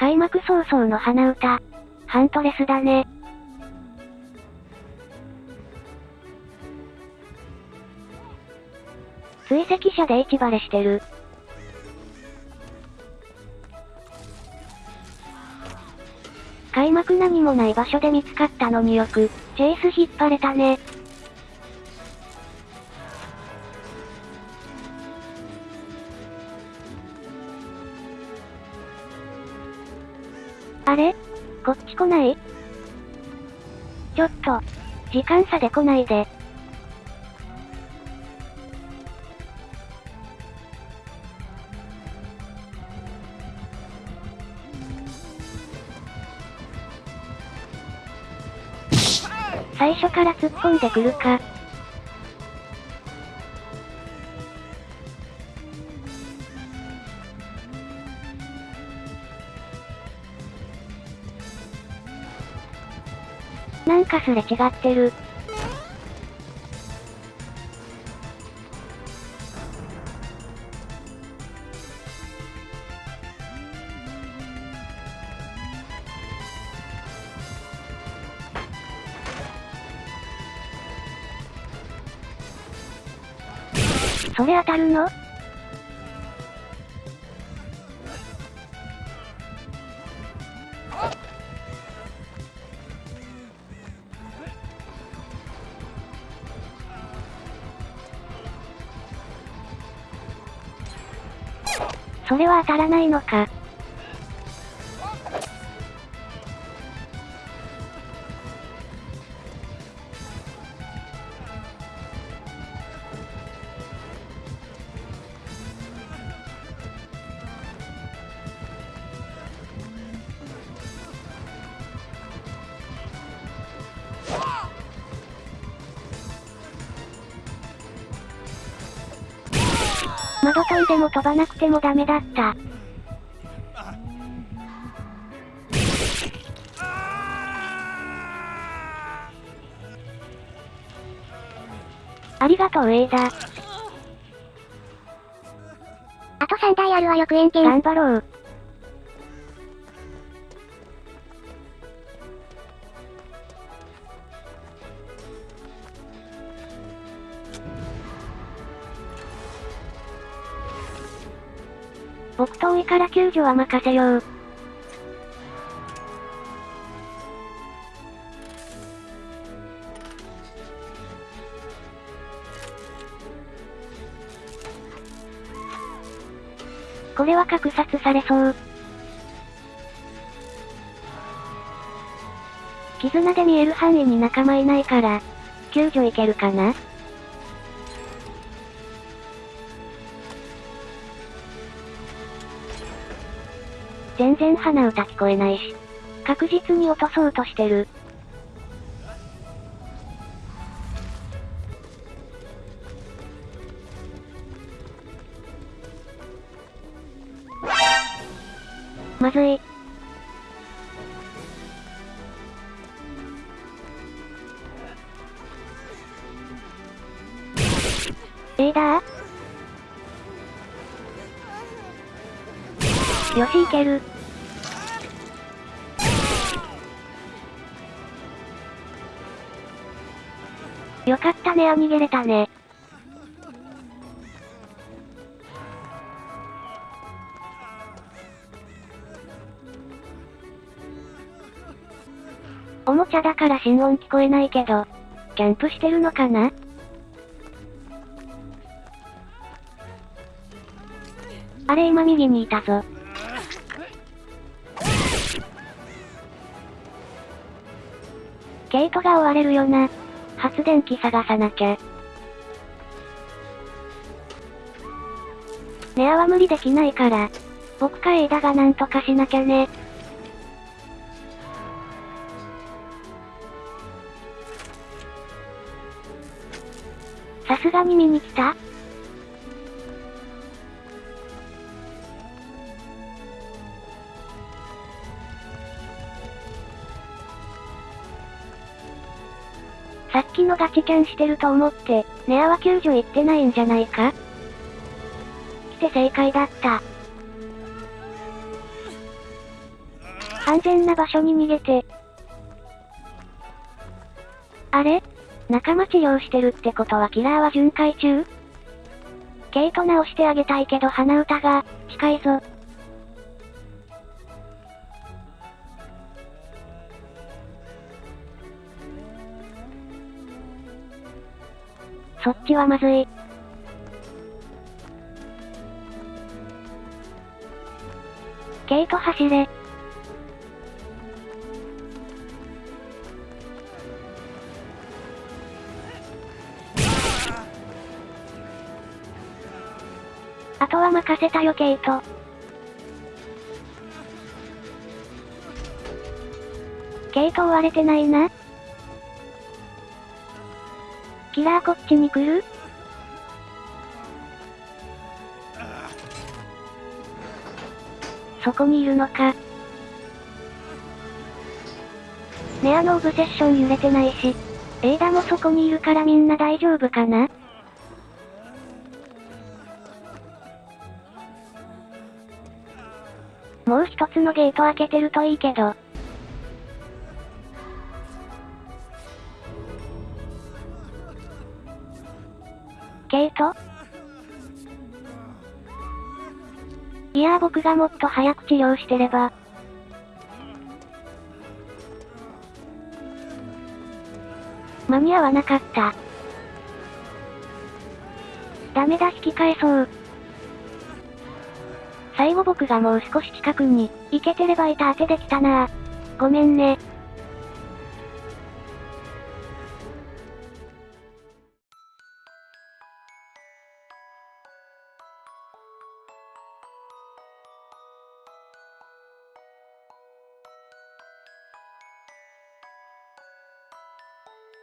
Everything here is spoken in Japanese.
開幕早々の鼻歌。ハントレスだね。追跡者で市バレしてる。開幕何もない場所で見つかったのによく、チェイス引っ張れたね。あれ？こっち来ない？ちょっと、時間差で来ないで。最初から突っ込んでくるか。なんかすれ違ってる。それ当たるの？それは当たらないのか。窓飛んでも飛ばなくてもダメだった。ありがとう、エイダ。あと3台あるわよ、クエンケン。頑張ろう。僕遠いから救助は任せよう。これは格殺されそう。絆で見える範囲に仲間いないから、救助いけるかな？全然鼻歌聞こえないし。確実に落とそうとしてる。まずい。エイダー？よしいける。よかったねあ逃げれたね。おもちゃだから心音聞こえないけど、キャンプしてるのかな？あれ今右にいたぞ。ケイトが追われるよな。発電機探さなきゃ。ネアは無理できないから、僕かエイダがなんとかしなきゃね。さすがに見に来た？さっきのガチキャンしてると思って、ネアは救助行ってないんじゃないか？来て正解だった。完全な場所に逃げて。あれ？仲間治療してるってことはキラーは巡回中？ケイト直してあげたいけど鼻歌が、近いぞ。そっちはまずい。ケイト走れ。あとは任せたよケイト。ケイト追われてないな。キラーこっちに来る？そこにいるのか。ネアのオブセッション揺れてないし、エイダもそこにいるからみんな大丈夫かな？もう一つのゲート開けてるといいけど。ケイト？いやー僕がもっと早く治療してれば。間に合わなかった。ダメだ引き返そう。最後僕がもう少し近くに、行けてればいた当てできたなごめんね。うん。